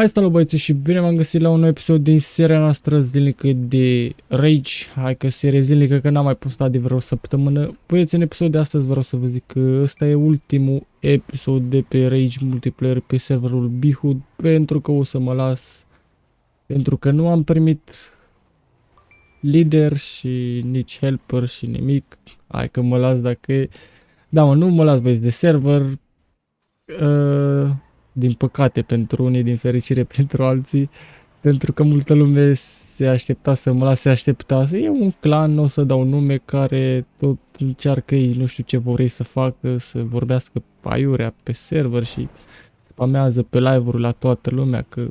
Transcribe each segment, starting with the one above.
Hai salut băieți și bine m-am găsit la un nou episod din seria noastră zilnică de Rage. Hai că serie zilnică că n-am mai postat de vreo săptămână. Băieți, în episodul de astăzi vreau să vă zic că ăsta e ultimul episod de pe Rage multiplayer pe serverul Bihud pentru că o să mă las pentru că nu am primit lider și nici helper și nimic. Hai că mă las dacă e... Da, mă, nu mă las băieți de server. Uh din păcate pentru unii, din fericire pentru alții, pentru că multă lume se aștepta să mă lase aștepta. E un clan, nu o să dau nume, care tot încearcă ei, nu știu ce vor ei să facă, să vorbească aiurea pe server și spamează pe live-uri la toată lumea că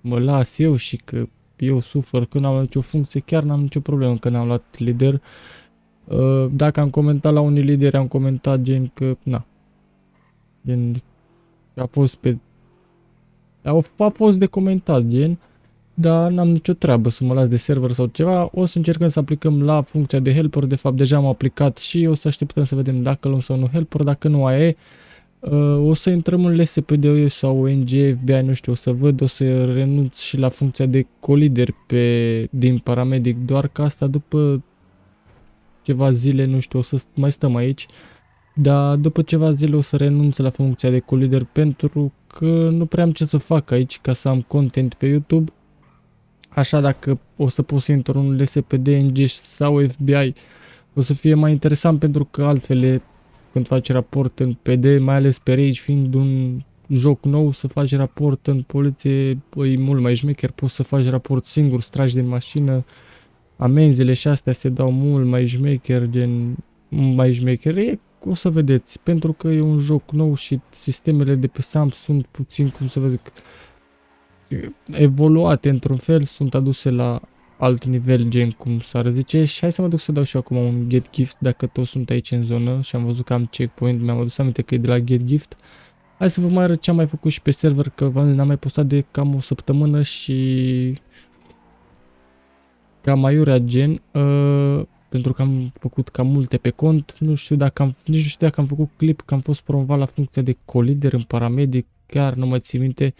mă las eu și că eu sufăr că n-am nicio funcție, chiar n-am nicio problemă că n-am luat lider. Uh, dacă am comentat la unii lideri, am comentat gen că, na, gen a fost pe... A, a fost de comentat, gen, dar n-am nicio treabă să mă las de server sau ceva. O să încercăm să aplicăm la funcția de helper, de fapt deja am aplicat și o să așteptăm să vedem dacă luăm sau nu helper, dacă nu aia e. Uh, o să intrăm în LSPD sau ONG, FBI, nu știu, o să văd, o să renunț și la funcția de colider pe, din paramedic, doar că asta după ceva zile, nu știu, o să mai stăm aici. Uh, dar după ceva zile o să renunț la funcția de colider pentru că nu prea am ce să fac aici ca să am content pe YouTube. Așa dacă o să pot să intru în LSPD, NG sau FBI, o să fie mai interesant pentru că altfel când faci raport în PD, mai ales pe Rage fiind un joc nou, să faci raport în poliție e mult mai șmecher, poți să faci raport singur, stragi din mașină, amenziile și astea se dau mult mai șmecher, gen mai șmecher, e o să vedeți, pentru că e un joc nou și sistemele de pe SAM sunt puțin, cum să vă zic, evoluate într-un fel, sunt aduse la alt nivel, gen cum s-ar zice și hai să mă duc să dau și eu acum un get gift dacă toți sunt aici în zonă și am văzut că am checkpoint, mi-am adus aminte că e de la get gift. Hai să vă mai arăt ce am mai făcut și pe server, că n-am mai postat de cam o săptămână și cam aiurea gen. Uh, pentru că am făcut cam multe pe cont. Nu știu dacă am, nici nu știu dacă am făcut clip, că am fost promovat la funcția de colider în paramedic, chiar nu mă țin minte.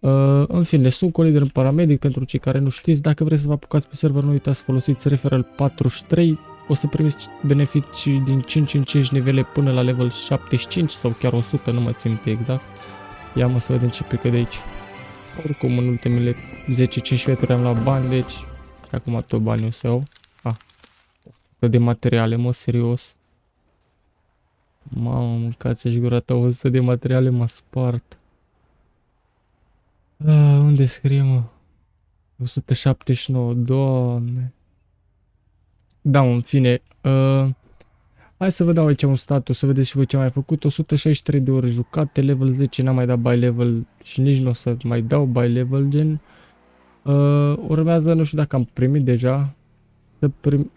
Uh, în fine, sunt colider în paramedic pentru cei care nu știți. Dacă vreți să vă apucați pe server, nu uitați să folosiți referral 43. O să primiți beneficii din 5 în 5 nivele până la level 75 sau chiar 100, nu mă țin minte exact. Ia mă să vedem ce pică de aici. Oricum, în ultimele 10-15 metri am luat bani, deci acum tot banii o să iau de materiale, mă, serios. Mamă, mâncați-și gura ta, 100 de materiale m-a spart. A, unde scrie, mă? 179, doamne. Da, în fine. Uh, hai să vă dau aici un status, să vedeți și voi ce am mai făcut. 163 de ore jucate, level 10 n-am mai dat by level și nici nu o să mai dau by level, gen. Uh, urmează, nu știu dacă am primit deja. Să prim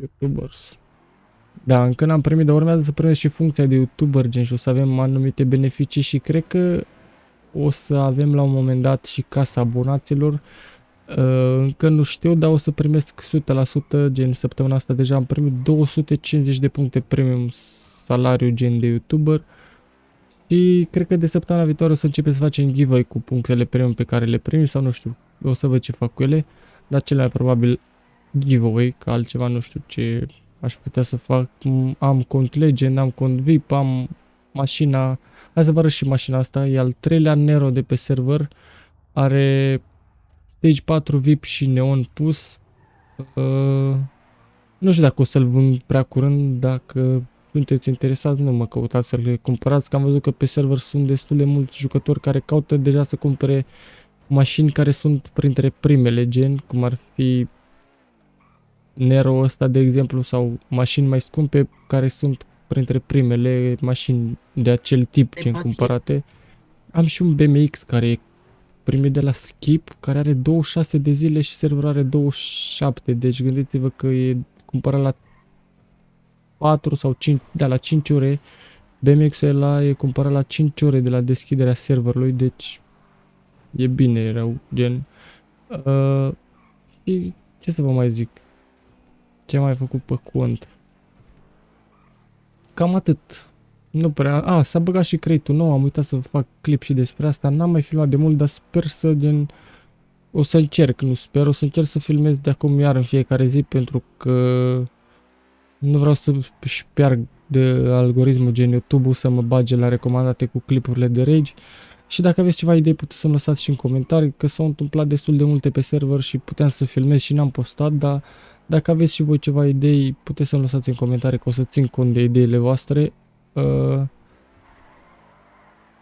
YouTubers. Da, încă n-am primit, dar urmează să primesc și funcția de YouTuber, gen, și o să avem anumite beneficii și cred că o să avem la un moment dat și casa abonaților. Uh, încă nu știu, dar o să primesc 100%, gen, săptămâna asta deja am primit 250 de puncte premium salariu, gen, de YouTuber. Și cred că de săptămâna viitoare o să începem să facem giveaway cu punctele premium pe care le primim sau nu știu, o să văd ce fac cu ele, dar cel mai probabil giveaway, că altceva nu știu ce aș putea să fac. Am cont Legend, am cont VIP, am mașina, hai să vă arăt și mașina asta, e al treilea Nero de pe server, are stage 4 VIP și neon pus. Uh, nu știu dacă o să-l vând prea curând, dacă sunteți interesați, nu mă căutați să-l cumpărați, că am văzut că pe server sunt destul de mulți jucători care caută deja să cumpere mașini care sunt printre primele gen, cum ar fi Nero ăsta, de exemplu, sau mașini mai scumpe care sunt printre primele mașini de acel tip ce cumpărate. Am și un BMX care e primit de la Skip, care are 26 de zile și serverul are 27, deci gândiți-vă că e cumpărat la 4 sau 5, da, la 5 ore. BMX-ul ăla e cumpărat la 5 ore de la deschiderea serverului, deci e bine rău, gen. Uh, și ce să vă mai zic? Ce am mai făcut pe cont? Cam atât. Nu prea... A, s-a băgat și creatul nou, am uitat să fac clip și despre asta. N-am mai filmat de mult, dar sper să gen... O să încerc, nu sper, o să încerc să filmez de acum iar în fiecare zi pentru că nu vreau să șpiarg de algoritmul gen YouTube să mă bage la recomandate cu clipurile de Rage. Și dacă aveți ceva idei puteți să-mi lăsați și în comentarii, că s-au întâmplat destul de multe pe server și puteam să filmez și n-am postat, dar dacă aveți și voi ceva idei, puteți să-mi lăsați în comentarii că o să țin cont de ideile voastre. Uh,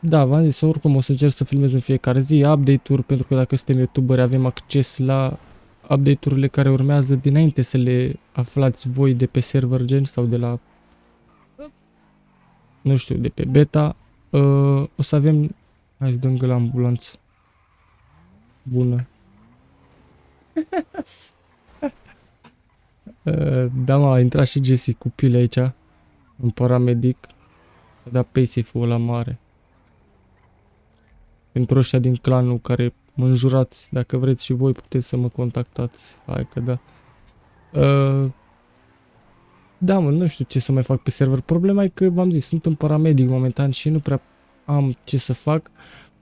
da, v-am zis, oricum o să încerc să filmez în fiecare zi update-uri, pentru că dacă suntem youtuberi avem acces la update-urile care urmează dinainte să le aflați voi de pe server gen sau de la nu știu, de pe beta. Uh, o să avem Hai să dăm la ambulanță. Bună. uh, da, mă, a intrat și Jesse cu pile aici. Un paramedic. A dat paysafe-ul la mare. Pentru ăștia din clanul care mă înjurați, dacă vreți și voi puteți să mă contactați. Hai că da. Uh, da, mă, nu știu ce să mai fac pe server. Problema e că, v-am zis, sunt în paramedic momentan și nu prea am ce să fac.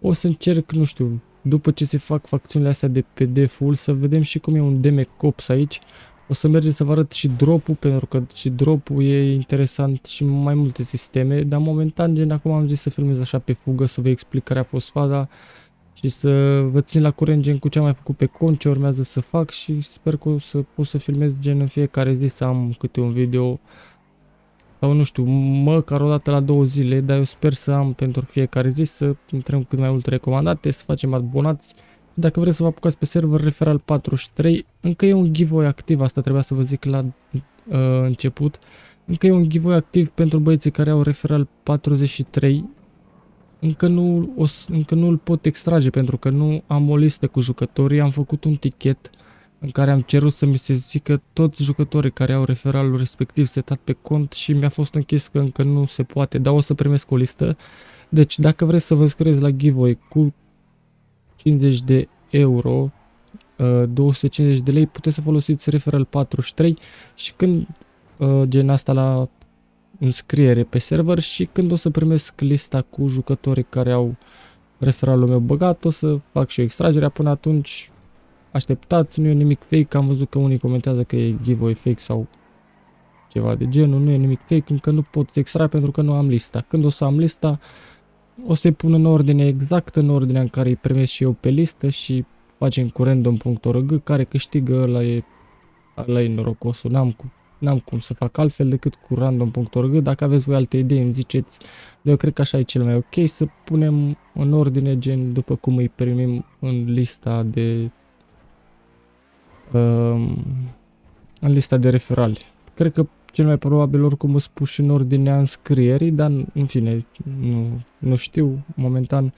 O să încerc, nu știu, după ce se fac facțiunile astea de PD full, să vedem și cum e un DM Cops aici. O să mergem să vă arăt și drop-ul, pentru că și drop-ul e interesant și mai multe sisteme, dar momentan, gen, acum am zis să filmez așa pe fugă, să vă explic care a fost faza și să vă țin la curent, gen, cu ce am mai făcut pe cont, ce urmează să fac și sper că o să pot să filmez, gen, în fiecare zi să am câte un video sau nu știu, măcar o dată la două zile, dar eu sper să am pentru fiecare zi să intrăm cât mai multe recomandate, să facem abonați. Dacă vreți să vă apucați pe server referal 43, încă e un giveaway activ, asta trebuia să vă zic la uh, început. Încă e un giveaway activ pentru băieții care au referal 43. Încă nu, o, încă nu îl pot extrage pentru că nu am o listă cu jucătorii, am făcut un tichet în care am cerut să mi se zică toți jucătorii care au referalul respectiv setat pe cont și mi-a fost închis că încă nu se poate, dar o să primesc o listă. Deci dacă vreți să vă scrieți la giveaway cu 50 de euro, 250 uh, de lei, puteți să folosiți referal 43 și când uh, gen asta la înscriere pe server și când o să primesc lista cu jucătorii care au referalul meu băgat, o să fac și o extragerea până atunci așteptați, nu e nimic fake, am văzut că unii comentează că e giveaway fake sau ceva de genul, nu e nimic fake, încă nu pot extra pentru că nu am lista. Când o să am lista, o să-i pun în ordine exact, în ordinea în care îi primesc și eu pe listă și facem cu random.org, care câștigă, ăla e, ăla e norocosul, n-am cum, n-am cum să fac altfel decât cu random.org, dacă aveți voi alte idei îmi ziceți, eu cred că așa e cel mai ok, să punem în ordine gen după cum îi primim în lista de în lista de referali. Cred că cel mai probabil oricum îți pus în ordinea înscrierii, dar în fine, nu, nu știu momentan.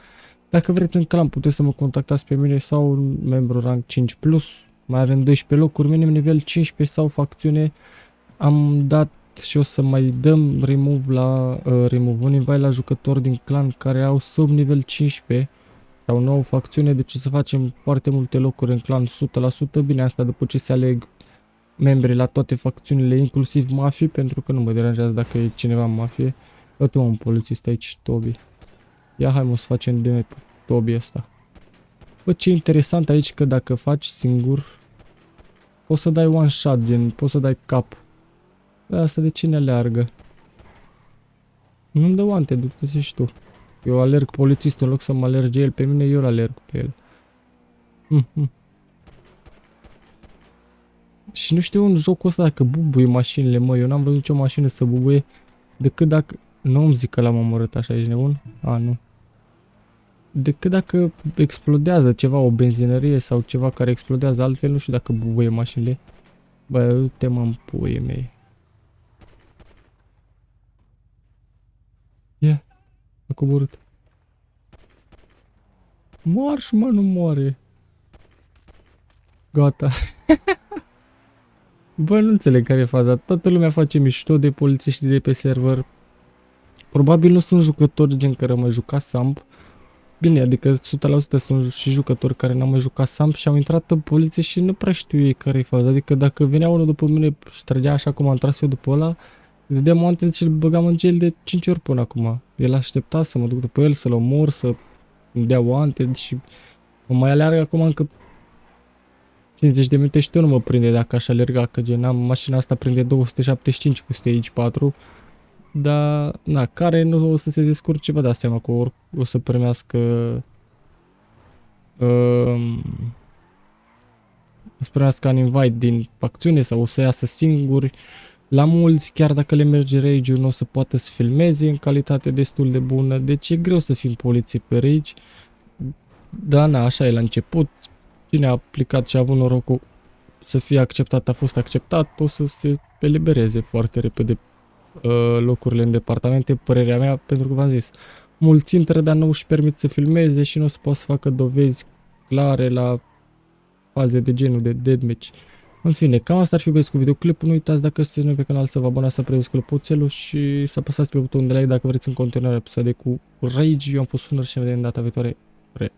Dacă vreți în clan puteți să mă contactați pe mine sau un membru rang 5+, plus. mai avem 12 locuri, minim nivel 15 sau facțiune. Am dat și o să mai dăm remove la uh, remove un invite la jucători din clan care au sub nivel 15 sau nouă facțiune, deci să facem foarte multe locuri în clan 100%, bine asta după ce se aleg membri la toate facțiunile, inclusiv mafii, pentru că nu mă deranjează dacă e cineva în mafie. Uite un polițist aici, Toby. Ia hai mă să facem de pe Toby ăsta. Bă, ce interesant aici că dacă faci singur, poți să dai one shot, gen, poți să dai cap. Bă, asta de cine aleargă? Nu-mi dă oante, du-te și tu. Eu alerg polițistul în loc să mă alerge el pe mine, eu alerg pe el. Mm -hmm. Și nu știu un jocul ăsta dacă bubuie mașinile, mă, eu n-am văzut nicio mașină să bubuie decât dacă... Nu îmi zic că l-am omorât așa, ești nebun? A, nu. Decât dacă explodează ceva, o benzinărie sau ceva care explodează, altfel nu știu dacă bubuie mașinile. Bă, uite mă în puie mei. Yeah. A coborât. Marș, mă, nu moare. Gata. Bă, nu înțeleg care e faza. Toată lumea face mișto de polițiști de pe server. Probabil nu sunt jucători gen care mai jucat Samp. Bine, adică 100% sunt și jucători care n-au mai jucat Samp și au intrat în poliție și nu prea știu ei care e faza. Adică dacă venea unul după mine și trăgea așa cum am tras eu după ăla, Dădeam moante și îl băgam în gel de 5 ori până acum. El aștepta să mă duc după el, să-l omor, să îmi dea oante și mă mai aleargă acum încă 50 de minute și tu nu mă prinde dacă aș alerga, că gen am mașina asta prinde 275 cu stage 4. Dar, na, care nu o să se descurce, vă dați seama că or, o să primească uh, o să primească un invite din facțiune sau o să iasă singuri. La mulți, chiar dacă le merge rage nu o să poată să filmeze în calitate destul de bună, deci e greu să fim poliție pe rage. Da, na, așa e la început, cine a aplicat și a avut norocul să fie acceptat, a fost acceptat, o să se elibereze foarte repede uh, locurile în departamente, părerea mea, pentru că v-am zis, mulți intră, dar nu își permit să filmeze și nu o să poată să facă dovezi clare la faze de genul de deadmatch. În fine, cam asta ar fi băieți cu videoclipul. Nu uitați dacă sunteți noi pe canal să vă abonați, să predați clopoțelul și să apăsați pe butonul de like dacă vreți în continuare episoade cu Rage. Eu am fost Sunăr și ne vedem data viitoare. Re.